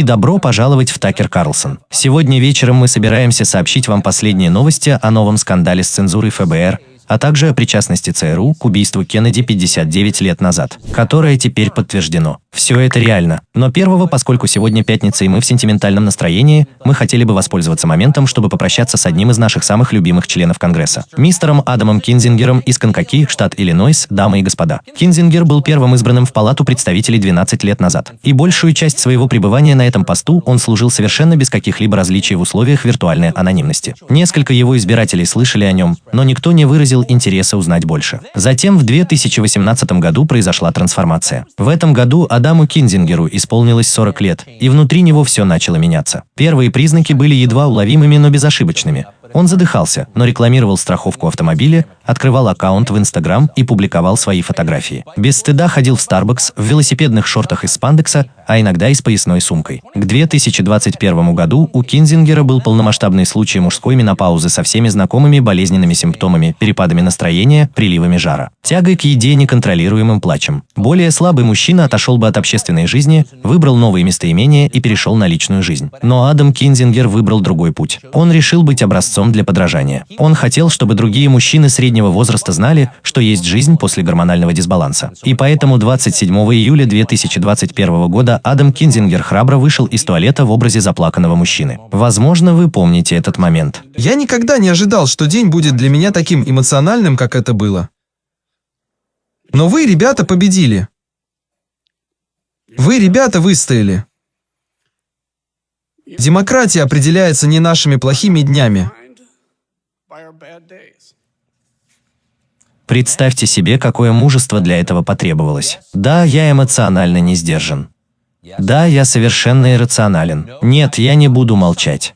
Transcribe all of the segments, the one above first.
И добро пожаловать в Такер Карлсон. Сегодня вечером мы собираемся сообщить вам последние новости о новом скандале с цензурой ФБР, а также о причастности ЦРУ к убийству Кеннеди 59 лет назад, которое теперь подтверждено. Все это реально. Но первого, поскольку сегодня пятница и мы в сентиментальном настроении, мы хотели бы воспользоваться моментом, чтобы попрощаться с одним из наших самых любимых членов Конгресса, мистером Адамом Кинзингером из Конкаки, штат Иллинойс, дамы и господа. Кинзингер был первым избранным в Палату представителей 12 лет назад. И большую часть своего пребывания на этом посту он служил совершенно без каких-либо различий в условиях виртуальной анонимности. Несколько его избирателей слышали о нем, но никто не выразил выразил интереса узнать больше. Затем в 2018 году произошла трансформация. В этом году Адаму Кинзингеру исполнилось 40 лет, и внутри него все начало меняться. Первые признаки были едва уловимыми, но безошибочными. Он задыхался, но рекламировал страховку автомобиля, открывал аккаунт в Инстаграм и публиковал свои фотографии. Без стыда ходил в Starbucks в велосипедных шортах из спандекса, а иногда и с поясной сумкой. К 2021 году у Кинзингера был полномасштабный случай мужской менопаузы со всеми знакомыми болезненными симптомами, перепадами настроения, приливами жара, тягой к еде, неконтролируемым плачем. Более слабый мужчина отошел бы от общественной жизни, выбрал новые местоимения и перешел на личную жизнь. Но Адам Кинзингер выбрал другой путь. Он решил быть образцом для подражания. Он хотел, чтобы другие мужчины среднего возраста знали, что есть жизнь после гормонального дисбаланса. И поэтому 27 июля 2021 года Адам Кинзингер храбро вышел из туалета в образе заплаканного мужчины. Возможно, вы помните этот момент. Я никогда не ожидал, что день будет для меня таким эмоциональным, как это было. Но вы, ребята, победили. Вы, ребята, выстояли. Демократия определяется не нашими плохими днями. Представьте себе, какое мужество для этого потребовалось. Да, я эмоционально не сдержан. Да, я совершенно иррационален. Нет, я не буду молчать.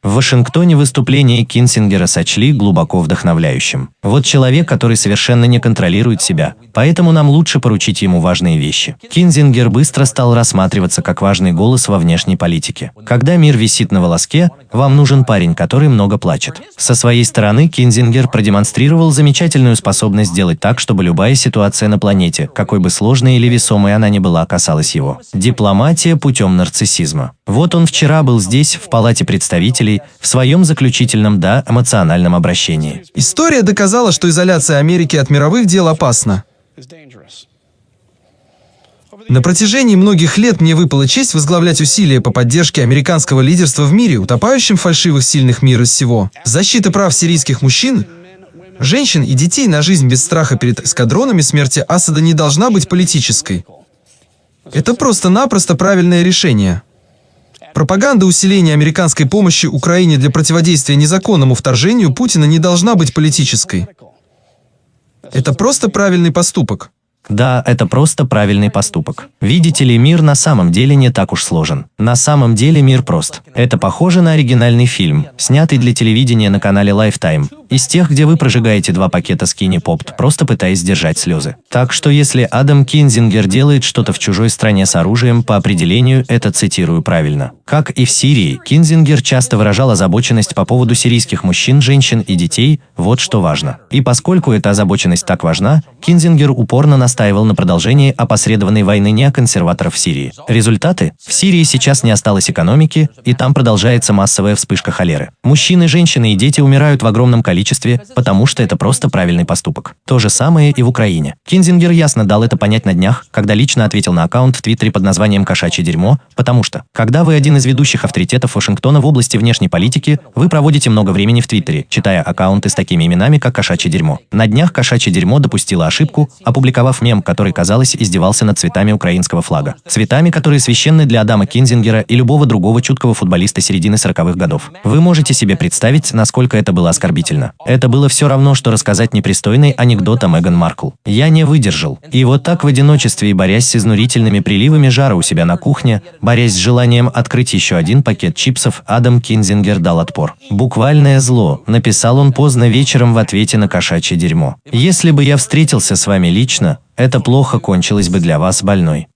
В Вашингтоне выступление Кинсингера сочли глубоко вдохновляющим. Вот человек, который совершенно не контролирует себя, поэтому нам лучше поручить ему важные вещи. Кинзингер быстро стал рассматриваться как важный голос во внешней политике. Когда мир висит на волоске, вам нужен парень, который много плачет. Со своей стороны Кинзингер продемонстрировал замечательную способность сделать так, чтобы любая ситуация на планете, какой бы сложной или весомой она ни была, касалась его. Дипломатия путем нарциссизма. Вот он вчера был здесь, в Палате представителей, в своем заключительном «да» эмоциональном обращении. История доказала, что изоляция Америки от мировых дел опасна. На протяжении многих лет мне выпала честь возглавлять усилия по поддержке американского лидерства в мире, утопающим фальшивых сильных мира сего. Защита прав сирийских мужчин, женщин и детей на жизнь без страха перед эскадронами смерти Асада не должна быть политической. Это просто-напросто правильное решение. Пропаганда усиления американской помощи Украине для противодействия незаконному вторжению Путина не должна быть политической. Это просто правильный поступок. Да, это просто правильный поступок. Видите ли, мир на самом деле не так уж сложен. На самом деле мир прост. Это похоже на оригинальный фильм, снятый для телевидения на канале Lifetime, из тех, где вы прожигаете два пакета Skinny Pop, просто пытаясь сдержать слезы. Так что если Адам Кинзингер делает что-то в чужой стране с оружием, по определению это цитирую правильно. Как и в Сирии, Кинзингер часто выражал озабоченность по поводу сирийских мужчин, женщин и детей, вот что важно. И поскольку эта озабоченность так важна, Кинзингер упорно настаивал на продолжении опосредованной войны неоконсерваторов в Сирии. Результаты? В Сирии сейчас не осталось экономики, и там продолжается массовая вспышка холеры. Мужчины, женщины и дети умирают в огромном количестве потому что это просто правильный поступок. То же самое и в Украине. Кинзингер ясно дал это понять на днях, когда лично ответил на аккаунт в Твиттере под названием «Кошачье дерьмо», потому что, когда вы один из ведущих авторитетов Вашингтона в области внешней политики, вы проводите много времени в Твиттере, читая аккаунты с такими именами, как «Кошачье дерьмо». На днях «Кошачье дерьмо» допустила ошибку, опубликовав мем, который, казалось, издевался над цветами украинского флага. Цветами, которые священны для Адама Кинзингера и любого другого чуткого футболиста середины 40-х годов. Вы можете себе представить, насколько это было оскорбительно. Это было все равно, что рассказать непристойный анекдот о Меган Маркл. Я не выдержал. И вот так в одиночестве и борясь с изнурительными приливами жара у себя на кухне, борясь с желанием открыть еще один пакет чипсов, Адам Кинзингер дал отпор. «Буквальное зло», написал он поздно вечером в ответе на кошачье дерьмо. «Если бы я встретился с вами лично, это плохо кончилось бы для вас больной».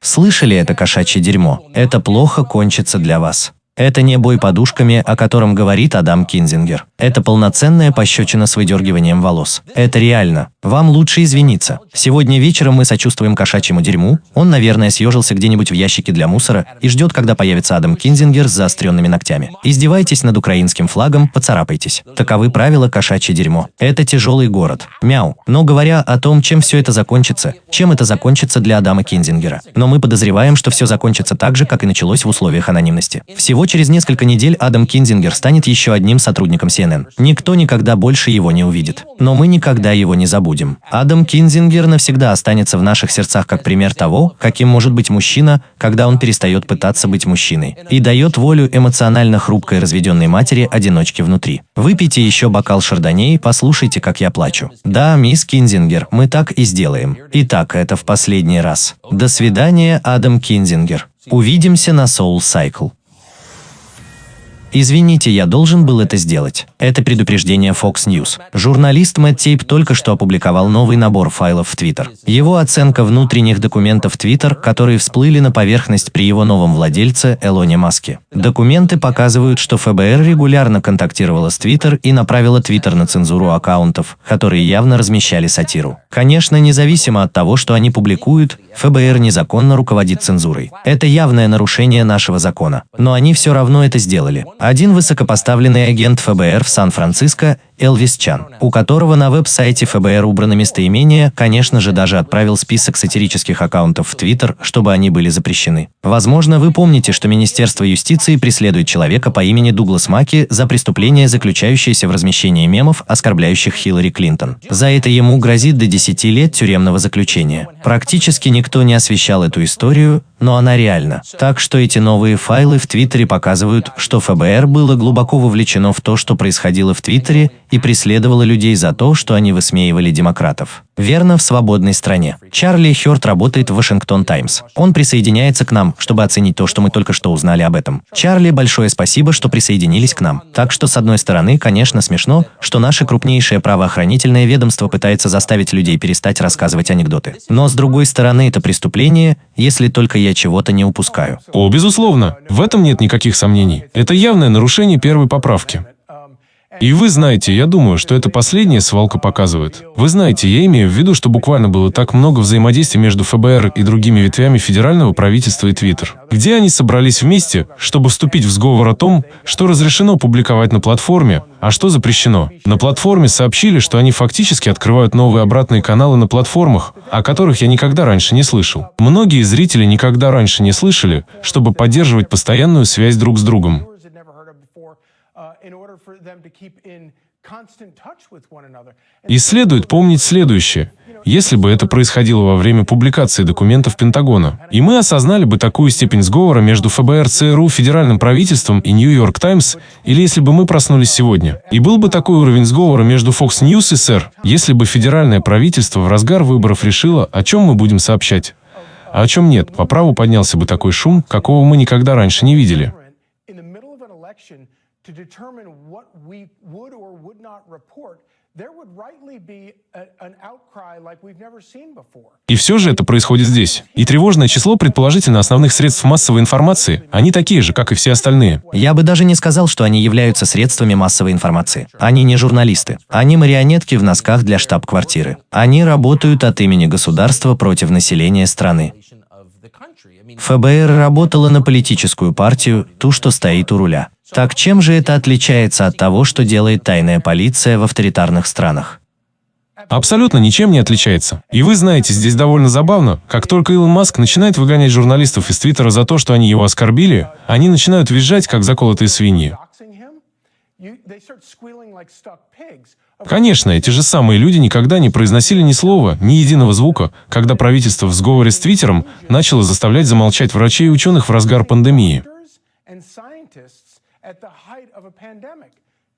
Слышали это кошачье дерьмо? Это плохо кончится для вас. Это не бой подушками, о котором говорит Адам Кинзингер. Это полноценная пощечина с выдергиванием волос. Это реально. Вам лучше извиниться. Сегодня вечером мы сочувствуем кошачьему дерьму. Он, наверное, съежился где-нибудь в ящике для мусора и ждет, когда появится Адам Кинзингер с заостренными ногтями. Издевайтесь над украинским флагом, поцарапайтесь. Таковы правила кошачье дерьмо. Это тяжелый город. Мяу. Но говоря о том, чем все это закончится, чем это закончится для Адама Кинзингера. Но мы подозреваем, что все закончится так же, как и началось в условиях анонимности. Всего через несколько недель Адам Кинзингер станет еще одним сотрудником CNN. Никто никогда больше его не увидит. Но мы никогда его не забудем будем. Адам Кинзингер навсегда останется в наших сердцах как пример того, каким может быть мужчина, когда он перестает пытаться быть мужчиной и дает волю эмоционально хрупкой разведенной матери-одиночке внутри. Выпейте еще бокал шардоне и послушайте, как я плачу. Да, мисс Кинзингер, мы так и сделаем. Итак, это в последний раз. До свидания, Адам Кинзингер. Увидимся на SoulCycle. Извините, я должен был это сделать. Это предупреждение Fox News. Журналист Мэтт Тейп только что опубликовал новый набор файлов в Twitter. Его оценка внутренних документов Twitter, которые всплыли на поверхность при его новом владельце Элоне Маске. Документы показывают, что ФБР регулярно контактировала с Twitter и направила Twitter на цензуру аккаунтов, которые явно размещали сатиру. Конечно, независимо от того, что они публикуют, ФБР незаконно руководит цензурой. Это явное нарушение нашего закона. Но они все равно это сделали. Один высокопоставленный агент ФБР в Сан-Франциско Элвис Чан, у которого на веб-сайте ФБР убрано местоимение, конечно же, даже отправил список сатирических аккаунтов в Твиттер, чтобы они были запрещены. Возможно, вы помните, что Министерство юстиции преследует человека по имени Дуглас Маки за преступление, заключающееся в размещении мемов, оскорбляющих Хиллари Клинтон. За это ему грозит до 10 лет тюремного заключения. Практически никто не освещал эту историю, но она реальна. Так что эти новые файлы в Твиттере показывают, что ФБР было глубоко вовлечено в то, что происходило в Твиттере, и преследовало людей за то, что они высмеивали демократов. Верно, в свободной стране. Чарли Хёрд работает в Вашингтон Таймс. Он присоединяется к нам, чтобы оценить то, что мы только что узнали об этом. Чарли, большое спасибо, что присоединились к нам. Так что, с одной стороны, конечно, смешно, что наше крупнейшее правоохранительное ведомство пытается заставить людей перестать рассказывать анекдоты. Но, с другой стороны, это преступление, если только я чего-то не упускаю. О, безусловно. В этом нет никаких сомнений. Это явное нарушение первой поправки. И вы знаете, я думаю, что это последняя свалка показывает. Вы знаете, я имею в виду, что буквально было так много взаимодействия между ФБР и другими ветвями федерального правительства и Твиттер, где они собрались вместе, чтобы вступить в сговор о том, что разрешено публиковать на платформе, а что запрещено. На платформе сообщили, что они фактически открывают новые обратные каналы на платформах, о которых я никогда раньше не слышал. Многие зрители никогда раньше не слышали, чтобы поддерживать постоянную связь друг с другом. И следует помнить следующее. Если бы это происходило во время публикации документов Пентагона, и мы осознали бы такую степень сговора между ФБР, ЦРУ, федеральным правительством и Нью-Йорк Таймс, или если бы мы проснулись сегодня, и был бы такой уровень сговора между Fox News и СР, если бы федеральное правительство в разгар выборов решило, о чем мы будем сообщать, а о чем нет, по праву поднялся бы такой шум, какого мы никогда раньше не видели. To determine what we would or would not report, И все же это происходит здесь. И тревожное число, предположительно, основных средств массовой информации, они такие же, как и все остальные. Я бы даже не сказал, что они являются средствами массовой информации. Они не журналисты. Они марионетки в носках для штаб-квартиры. Они работают от имени государства против населения страны. ФБР работала на политическую партию, ту, что стоит у руля. Так чем же это отличается от того, что делает тайная полиция в авторитарных странах? Абсолютно ничем не отличается. И вы знаете, здесь довольно забавно, как только Илон Маск начинает выгонять журналистов из Твиттера за то, что они его оскорбили, они начинают визжать, как заколотые свиньи. Конечно, эти же самые люди никогда не произносили ни слова, ни единого звука, когда правительство в сговоре с Твиттером начало заставлять замолчать врачей и ученых в разгар пандемии.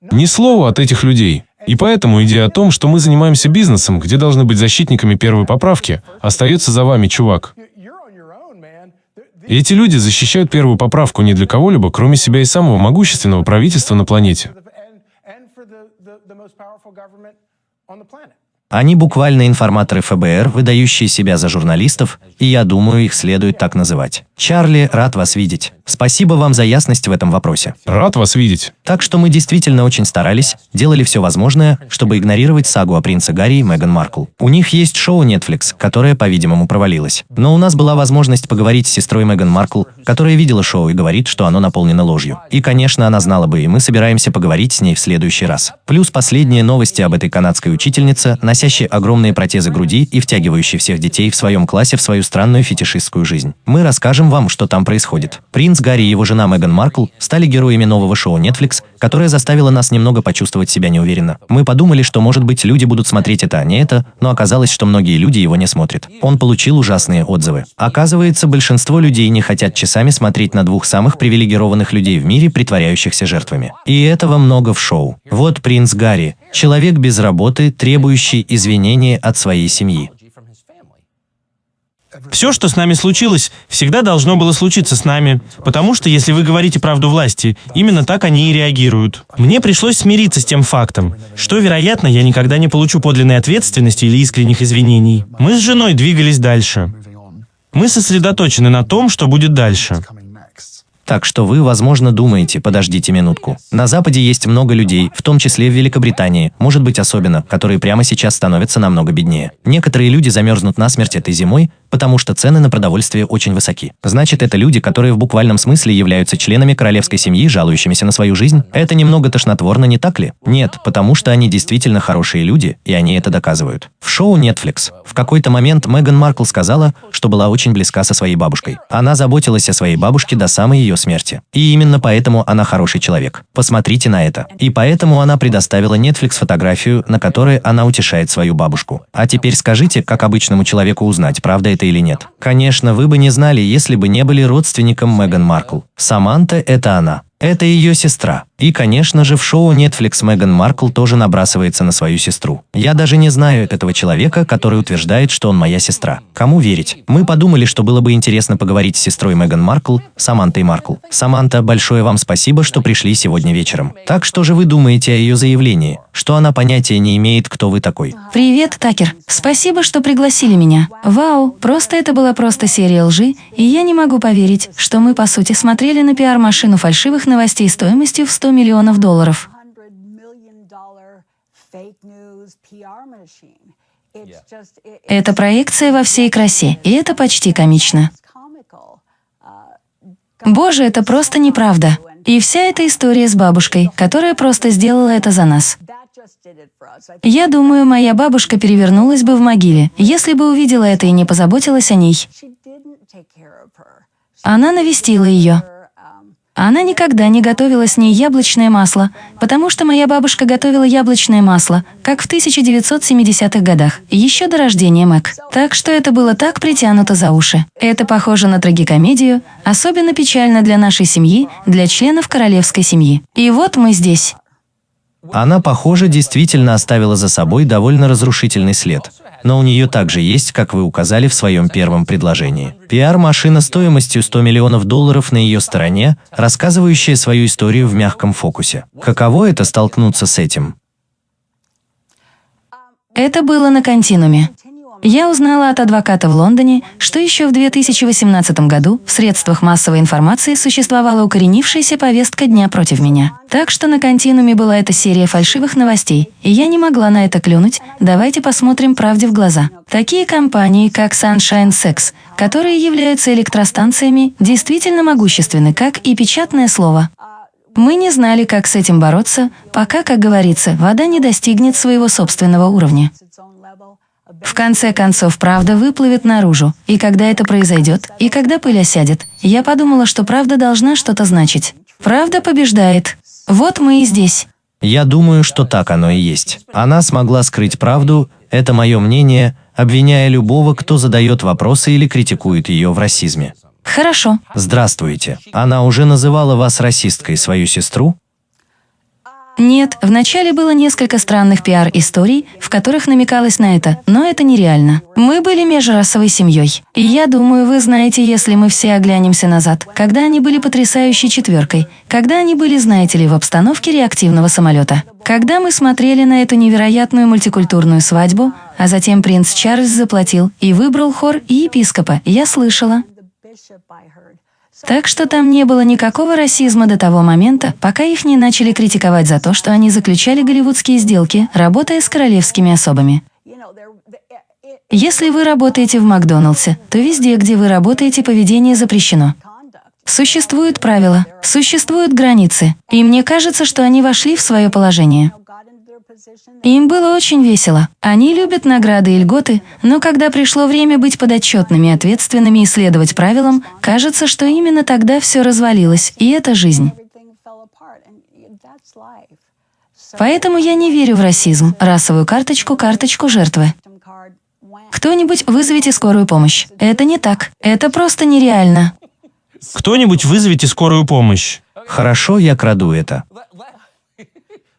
Ни слова от этих людей. И поэтому идея о том, что мы занимаемся бизнесом, где должны быть защитниками первой поправки, остается за вами, чувак. И эти люди защищают первую поправку не для кого-либо, кроме себя и самого могущественного правительства на планете. the most powerful government on the planet. Они буквально информаторы ФБР, выдающие себя за журналистов, и я думаю, их следует так называть. Чарли, рад вас видеть. Спасибо вам за ясность в этом вопросе. Рад вас видеть. Так что мы действительно очень старались, делали все возможное, чтобы игнорировать сагу о принце Гарри и Меган Маркл. У них есть шоу Netflix, которое, по-видимому, провалилось. Но у нас была возможность поговорить с сестрой Меган Маркл, которая видела шоу и говорит, что оно наполнено ложью. И, конечно, она знала бы, и мы собираемся поговорить с ней в следующий раз. Плюс последние новости об этой канадской учительнице, носящей огромные протезы груди и втягивающей всех детей в своем классе в свою странную фетишистскую жизнь. Мы расскажем вам, что там происходит. Принц Гарри и его жена Меган Маркл стали героями нового шоу Netflix, которое заставило нас немного почувствовать себя неуверенно. Мы подумали, что, может быть, люди будут смотреть это, а не это, но оказалось, что многие люди его не смотрят. Он получил ужасные отзывы. Оказывается, большинство людей не хотят часами смотреть на двух самых привилегированных людей в мире, притворяющихся жертвами. И этого много в шоу. Вот принц Гарри, человек без работы, требующий извинения от своей семьи. Все, что с нами случилось, всегда должно было случиться с нами. Потому что, если вы говорите правду власти, именно так они и реагируют. Мне пришлось смириться с тем фактом, что, вероятно, я никогда не получу подлинной ответственности или искренних извинений. Мы с женой двигались дальше. Мы сосредоточены на том, что будет дальше. Так что вы, возможно, думаете, подождите минутку. На Западе есть много людей, в том числе в Великобритании, может быть особенно, которые прямо сейчас становятся намного беднее. Некоторые люди замерзнут насмерть этой зимой, потому что цены на продовольствие очень высоки. Значит, это люди, которые в буквальном смысле являются членами королевской семьи, жалующимися на свою жизнь? Это немного тошнотворно, не так ли? Нет, потому что они действительно хорошие люди, и они это доказывают. В шоу Netflix в какой-то момент Меган Маркл сказала, что была очень близка со своей бабушкой. Она заботилась о своей бабушке до самой ее смерти. И именно поэтому она хороший человек. Посмотрите на это. И поэтому она предоставила Netflix фотографию, на которой она утешает свою бабушку. А теперь скажите, как обычному человеку узнать, правда это или нет. Конечно, вы бы не знали, если бы не были родственником Меган Маркл. Саманта – это она. Это ее сестра. И, конечно же, в шоу Netflix Меган Маркл тоже набрасывается на свою сестру. Я даже не знаю этого человека, который утверждает, что он моя сестра. Кому верить? Мы подумали, что было бы интересно поговорить с сестрой Меган Маркл, Самантой Маркл. Саманта, большое вам спасибо, что пришли сегодня вечером. Так что же вы думаете о ее заявлении? Что она понятия не имеет, кто вы такой? Привет, Такер. Спасибо, что пригласили меня. Вау, просто это была просто серия лжи, и я не могу поверить, что мы, по сути, смотрели на пиар-машину фальшивых новостей стоимостью в 100 миллионов долларов. Это проекция во всей красе, и это почти комично. Боже, это просто неправда. И вся эта история с бабушкой, которая просто сделала это за нас. Я думаю, моя бабушка перевернулась бы в могиле, если бы увидела это и не позаботилась о ней. Она навестила ее. Она никогда не готовила с ней яблочное масло, потому что моя бабушка готовила яблочное масло, как в 1970-х годах, еще до рождения Мэг. Так что это было так притянуто за уши. Это похоже на трагикомедию, особенно печально для нашей семьи, для членов королевской семьи. И вот мы здесь. Она, похоже, действительно оставила за собой довольно разрушительный след. Но у нее также есть, как вы указали в своем первом предложении, пиар-машина стоимостью 100 миллионов долларов на ее стороне, рассказывающая свою историю в мягком фокусе. Каково это столкнуться с этим? Это было на континууме. Я узнала от адвоката в Лондоне, что еще в 2018 году в средствах массовой информации существовала укоренившаяся повестка дня против меня. Так что на континууме была эта серия фальшивых новостей, и я не могла на это клюнуть. Давайте посмотрим правде в глаза. Такие компании, как Sunshine Sex, которые являются электростанциями, действительно могущественны, как и печатное слово. Мы не знали, как с этим бороться, пока, как говорится, вода не достигнет своего собственного уровня. В конце концов, правда выплывет наружу, и когда это произойдет, и когда пыль осядет, я подумала, что правда должна что-то значить. Правда побеждает. Вот мы и здесь. Я думаю, что так оно и есть. Она смогла скрыть правду, это мое мнение, обвиняя любого, кто задает вопросы или критикует ее в расизме. Хорошо. Здравствуйте. Она уже называла вас расисткой, свою сестру? Нет, вначале было несколько странных пиар-историй, в которых намекалось на это, но это нереально. Мы были межрасовой семьей. И я думаю, вы знаете, если мы все оглянемся назад, когда они были потрясающей четверкой, когда они были, знаете ли, в обстановке реактивного самолета. Когда мы смотрели на эту невероятную мультикультурную свадьбу, а затем принц Чарльз заплатил и выбрал хор и епископа, я слышала. Так что там не было никакого расизма до того момента, пока их не начали критиковать за то, что они заключали голливудские сделки, работая с королевскими особами. Если вы работаете в Макдоналдсе, то везде, где вы работаете, поведение запрещено. Существуют правила, существуют границы, и мне кажется, что они вошли в свое положение. Им было очень весело. Они любят награды и льготы, но когда пришло время быть подотчетными, ответственными и следовать правилам, кажется, что именно тогда все развалилось, и это жизнь. Поэтому я не верю в расизм, расовую карточку, карточку жертвы. Кто-нибудь вызовите скорую помощь. Это не так. Это просто нереально. Кто-нибудь вызовите скорую помощь. Хорошо, я краду это.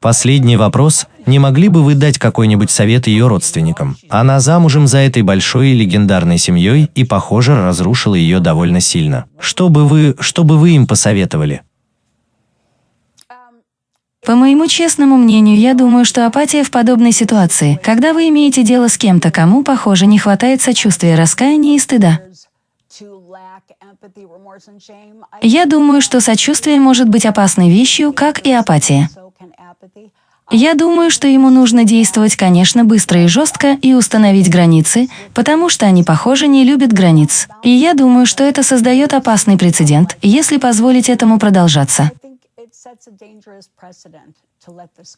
Последний вопрос. Не могли бы вы дать какой-нибудь совет ее родственникам? Она замужем за этой большой и легендарной семьей и, похоже, разрушила ее довольно сильно. Что бы вы, что бы вы им посоветовали? По моему честному мнению, я думаю, что апатия в подобной ситуации, когда вы имеете дело с кем-то, кому, похоже, не хватает сочувствия, раскаяния и стыда. Я думаю, что сочувствие может быть опасной вещью, как и апатия. Я думаю, что ему нужно действовать, конечно, быстро и жестко и установить границы, потому что они, похоже, не любят границ. И я думаю, что это создает опасный прецедент, если позволить этому продолжаться.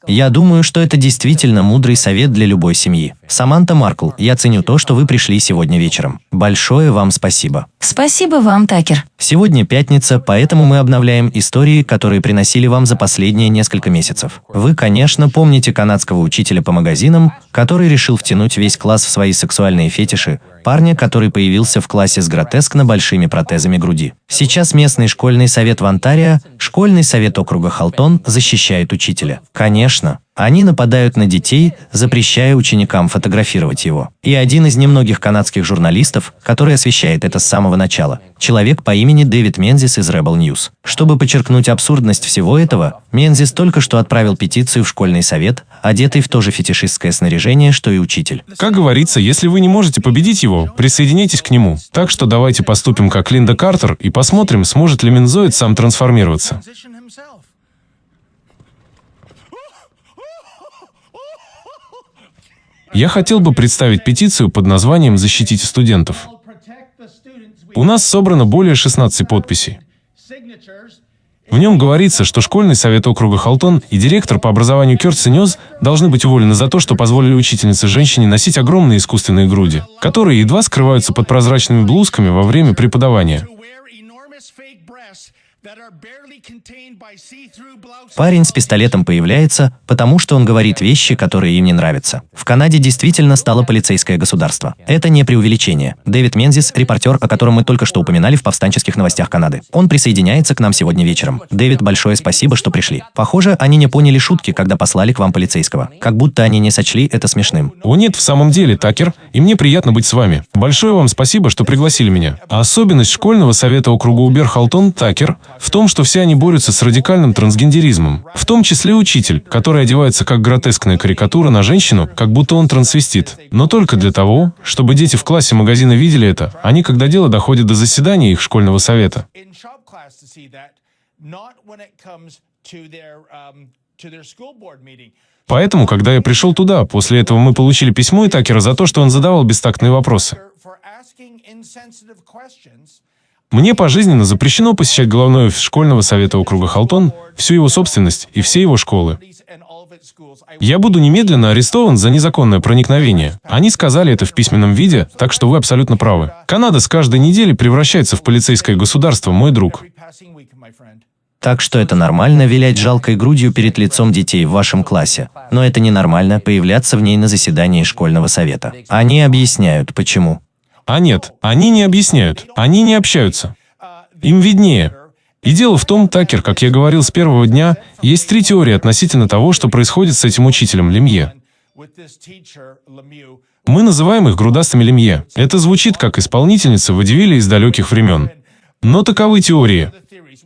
Я думаю, что это действительно мудрый совет для любой семьи. Саманта Маркл, я ценю то, что вы пришли сегодня вечером. Большое вам спасибо. Спасибо вам, Такер. Сегодня пятница, поэтому мы обновляем истории, которые приносили вам за последние несколько месяцев. Вы, конечно, помните канадского учителя по магазинам, который решил втянуть весь класс в свои сексуальные фетиши, парня, который появился в классе с гротескно большими протезами груди. Сейчас местный школьный совет в Онтарио, школьный совет округа Халтон защищает учителя. Конечно, они нападают на детей, запрещая ученикам фотографировать его. И один из немногих канадских журналистов, который освещает это с самого начала, человек по имени Дэвид Мензис из Rebel News. Чтобы подчеркнуть абсурдность всего этого, Мензис только что отправил петицию в школьный совет, одетый в то же фетишистское снаряжение, что и учитель. Как говорится, если вы не можете победить его, присоединяйтесь к нему. Так что давайте поступим как Линда Картер и посмотрим, сможет ли Мензоид сам трансформироваться. Я хотел бы представить петицию под названием «Защитите студентов». У нас собрано более 16 подписей. В нем говорится, что школьный совет округа Халтон и директор по образованию Кёртси Нёз должны быть уволены за то, что позволили учительнице женщине носить огромные искусственные груди, которые едва скрываются под прозрачными блузками во время преподавания. Парень с пистолетом появляется, потому что он говорит вещи, которые им не нравятся. В Канаде действительно стало полицейское государство. Это не преувеличение. Дэвид Мензис, репортер, о котором мы только что упоминали в повстанческих новостях Канады. Он присоединяется к нам сегодня вечером. Дэвид, большое спасибо, что пришли. Похоже, они не поняли шутки, когда послали к вам полицейского. Как будто они не сочли это смешным. О нет, в самом деле, Такер, и мне приятно быть с вами. Большое вам спасибо, что пригласили меня. А особенность школьного совета округа Убер-Халтон, Такер, в том, что все они борются с радикальным трансгендеризмом, в том числе учитель, который одевается как гротескная карикатура на женщину, как будто он трансвестит. Но только для того, чтобы дети в классе магазина видели это, они, когда дело доходит до заседания их школьного совета. Поэтому, когда я пришел туда, после этого мы получили письмо и Такера за то, что он задавал бестактные вопросы. Мне пожизненно запрещено посещать головной офис школьного совета округа Халтон, всю его собственность и все его школы. Я буду немедленно арестован за незаконное проникновение. Они сказали это в письменном виде, так что вы абсолютно правы. Канада с каждой недели превращается в полицейское государство, мой друг. Так что это нормально вилять жалкой грудью перед лицом детей в вашем классе, но это ненормально появляться в ней на заседании школьного совета. Они объясняют, почему. А нет, они не объясняют, они не общаются. Им виднее. И дело в том, Такер, как я говорил с первого дня, есть три теории относительно того, что происходит с этим учителем Лемье. Мы называем их грудастыми Лемье. Это звучит как исполнительница водевиля из далеких времен. Но таковы теории.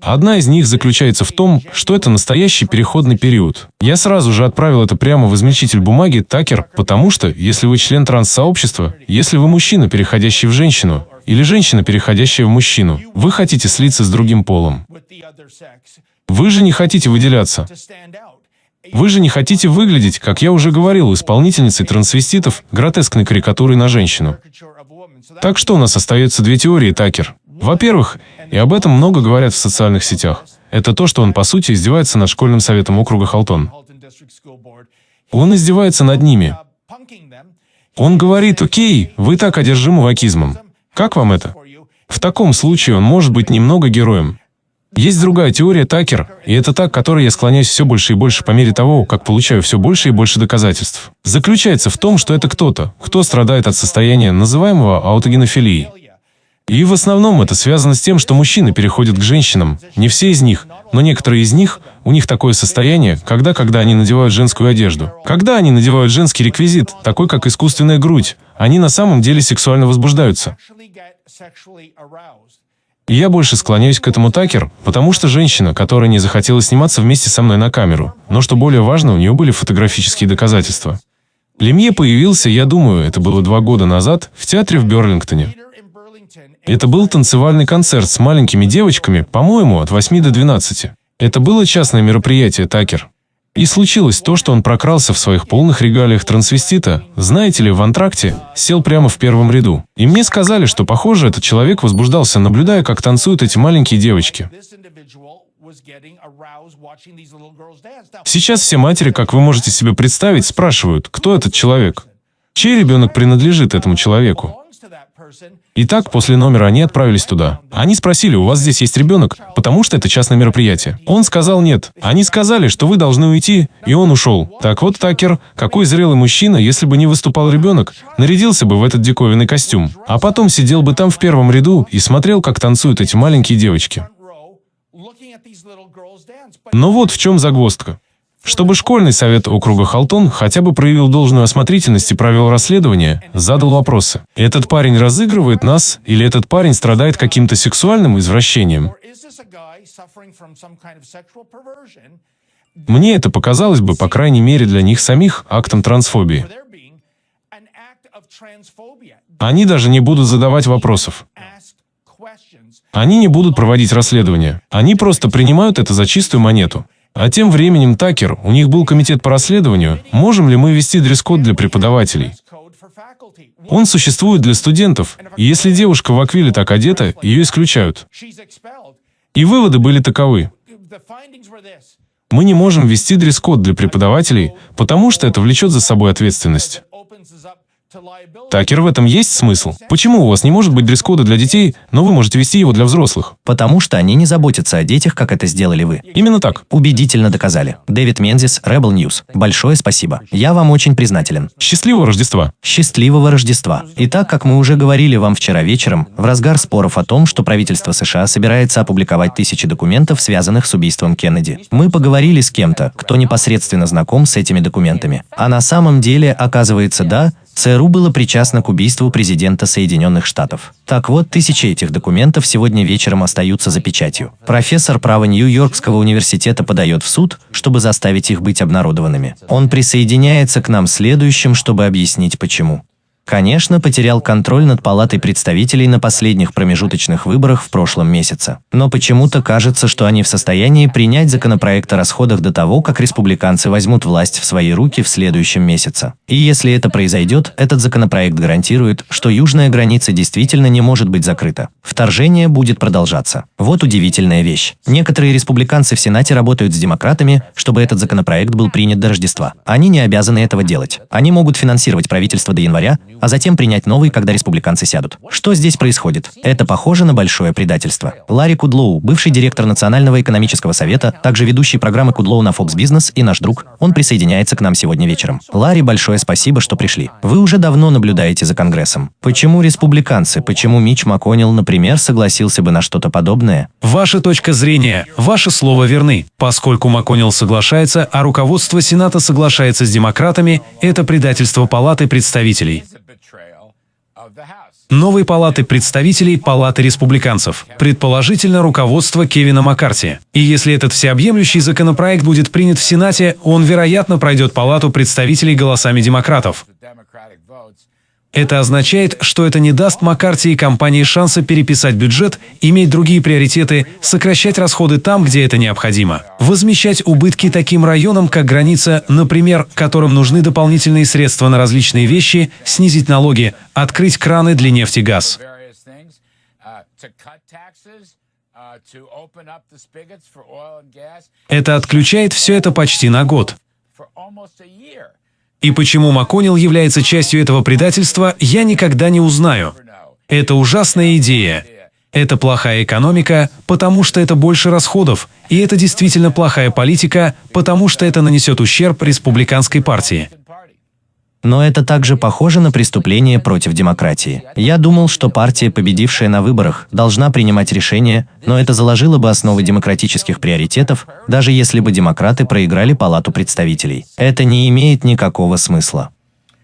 Одна из них заключается в том, что это настоящий переходный период. Я сразу же отправил это прямо в измельчитель бумаги Такер, потому что, если вы член транс-сообщества, если вы мужчина, переходящий в женщину, или женщина, переходящая в мужчину, вы хотите слиться с другим полом. Вы же не хотите выделяться. Вы же не хотите выглядеть, как я уже говорил, исполнительницей трансвеститов, гротескной карикатурой на женщину. Так что у нас остается две теории, Такер. Во-первых, и об этом много говорят в социальных сетях, это то, что он по сути издевается над школьным советом округа Халтон. Он издевается над ними. Он говорит, окей, вы так одержимы вакизмом. Как вам это? В таком случае он может быть немного героем. Есть другая теория Такер, и это та, к которой я склоняюсь все больше и больше по мере того, как получаю все больше и больше доказательств. Заключается в том, что это кто-то, кто страдает от состояния, называемого аутогенофилией. И в основном это связано с тем, что мужчины переходят к женщинам. Не все из них, но некоторые из них, у них такое состояние, когда, когда они надевают женскую одежду. Когда они надевают женский реквизит, такой как искусственная грудь, они на самом деле сексуально возбуждаются. И я больше склоняюсь к этому Такер, потому что женщина, которая не захотела сниматься вместе со мной на камеру, но что более важно, у нее были фотографические доказательства. Лемье появился, я думаю, это было два года назад, в театре в Берлингтоне. Это был танцевальный концерт с маленькими девочками, по-моему, от 8 до 12. Это было частное мероприятие, Такер. И случилось то, что он прокрался в своих полных регалиях трансвестита, знаете ли, в антракте, сел прямо в первом ряду. И мне сказали, что, похоже, этот человек возбуждался, наблюдая, как танцуют эти маленькие девочки. Сейчас все матери, как вы можете себе представить, спрашивают, кто этот человек. Чей ребенок принадлежит этому человеку? Итак, после номера они отправились туда. Они спросили, у вас здесь есть ребенок, потому что это частное мероприятие. Он сказал нет. Они сказали, что вы должны уйти, и он ушел. Так вот, Такер, какой зрелый мужчина, если бы не выступал ребенок, нарядился бы в этот диковинный костюм. А потом сидел бы там в первом ряду и смотрел, как танцуют эти маленькие девочки. Но вот в чем загвоздка. Чтобы школьный совет округа Халтон хотя бы проявил должную осмотрительность и провел расследование, задал вопросы. Этот парень разыгрывает нас, или этот парень страдает каким-то сексуальным извращением? Мне это показалось бы, по крайней мере для них самих, актом трансфобии. Они даже не будут задавать вопросов. Они не будут проводить расследование. Они просто принимают это за чистую монету. А тем временем, Такер, у них был комитет по расследованию, можем ли мы ввести дресс-код для преподавателей. Он существует для студентов, и если девушка в аквиле так одета, ее исключают. И выводы были таковы. Мы не можем ввести дресс-код для преподавателей, потому что это влечет за собой ответственность. Такер, в этом есть смысл? Почему у вас не может быть дресс-кода для детей, но вы можете вести его для взрослых? Потому что они не заботятся о детях, как это сделали вы. Именно так. Убедительно доказали. Дэвид Мензис, Rebel News. Большое спасибо. Я вам очень признателен. Счастливого Рождества. Счастливого Рождества. Итак, как мы уже говорили вам вчера вечером, в разгар споров о том, что правительство США собирается опубликовать тысячи документов, связанных с убийством Кеннеди, мы поговорили с кем-то, кто непосредственно знаком с этими документами. А на самом деле, оказывается, да, ЦРУ было причастно к убийству президента Соединенных Штатов. Так вот, тысячи этих документов сегодня вечером остаются за печатью. Профессор права Нью-Йоркского университета подает в суд, чтобы заставить их быть обнародованными. Он присоединяется к нам следующим, чтобы объяснить почему. Конечно, потерял контроль над Палатой представителей на последних промежуточных выборах в прошлом месяце. Но почему-то кажется, что они в состоянии принять законопроект о расходах до того, как республиканцы возьмут власть в свои руки в следующем месяце. И если это произойдет, этот законопроект гарантирует, что южная граница действительно не может быть закрыта. Вторжение будет продолжаться. Вот удивительная вещь. Некоторые республиканцы в Сенате работают с демократами, чтобы этот законопроект был принят до Рождества. Они не обязаны этого делать. Они могут финансировать правительство до января, а затем принять новый, когда республиканцы сядут. Что здесь происходит? Это похоже на большое предательство. Ларри Кудлоу, бывший директор Национального экономического совета, также ведущий программы Кудлоу на Fox Business и наш друг, он присоединяется к нам сегодня вечером. Ларри, большое спасибо, что пришли. Вы уже давно наблюдаете за Конгрессом. Почему республиканцы, почему Мич МакКоннелл, например, согласился бы на что-то подобное? Ваша точка зрения, ваше слово верны. Поскольку МакКоннелл соглашается, а руководство Сената соглашается с демократами, это предательство Палаты представителей. Новой палаты представителей Палаты республиканцев. Предположительно, руководство Кевина Маккарти. И если этот всеобъемлющий законопроект будет принят в Сенате, он, вероятно, пройдет Палату представителей голосами демократов. Это означает, что это не даст Маккарти и компании шанса переписать бюджет, иметь другие приоритеты, сокращать расходы там, где это необходимо, возмещать убытки таким районам, как граница, например, которым нужны дополнительные средства на различные вещи, снизить налоги, открыть краны для нефти и газ. Это отключает все это почти на год. И почему МакКоннелл является частью этого предательства, я никогда не узнаю. Это ужасная идея. Это плохая экономика, потому что это больше расходов, и это действительно плохая политика, потому что это нанесет ущерб республиканской партии. Но это также похоже на преступление против демократии. Я думал, что партия, победившая на выборах, должна принимать решения, но это заложило бы основы демократических приоритетов, даже если бы демократы проиграли Палату представителей. Это не имеет никакого смысла.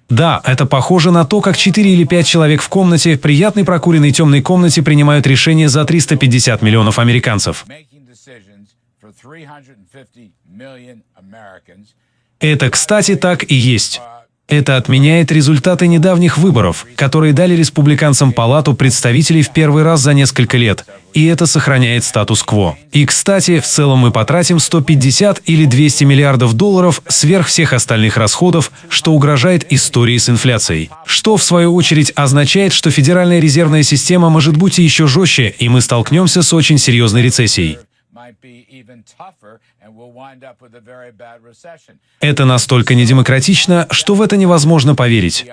Да, это похоже на то, как 4 или 5 человек в комнате, в приятной прокуренной темной комнате принимают решения за 350 миллионов американцев. Это, кстати, так и есть. Это отменяет результаты недавних выборов, которые дали республиканцам палату представителей в первый раз за несколько лет, и это сохраняет статус-кво. И, кстати, в целом мы потратим 150 или 200 миллиардов долларов сверх всех остальных расходов, что угрожает истории с инфляцией. Что, в свою очередь, означает, что Федеральная резервная система может быть еще жестче, и мы столкнемся с очень серьезной рецессией. Это настолько недемократично, что в это невозможно поверить.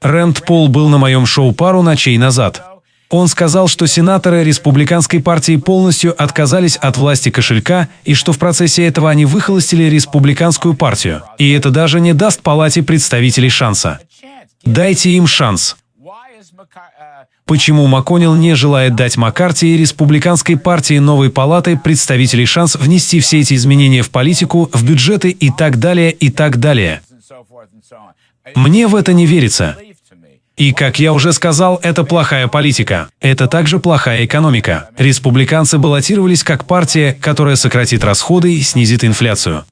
Рэнд Пол был на моем шоу пару ночей назад. Он сказал, что сенаторы республиканской партии полностью отказались от власти кошелька и что в процессе этого они выхолостили республиканскую партию. И это даже не даст палате представителей шанса. Дайте им шанс. Почему МакКоннелл не желает дать Маккарти и республиканской партии новой палаты представителей шанс внести все эти изменения в политику, в бюджеты и так далее, и так далее? Мне в это не верится. И, как я уже сказал, это плохая политика. Это также плохая экономика. Республиканцы баллотировались как партия, которая сократит расходы и снизит инфляцию.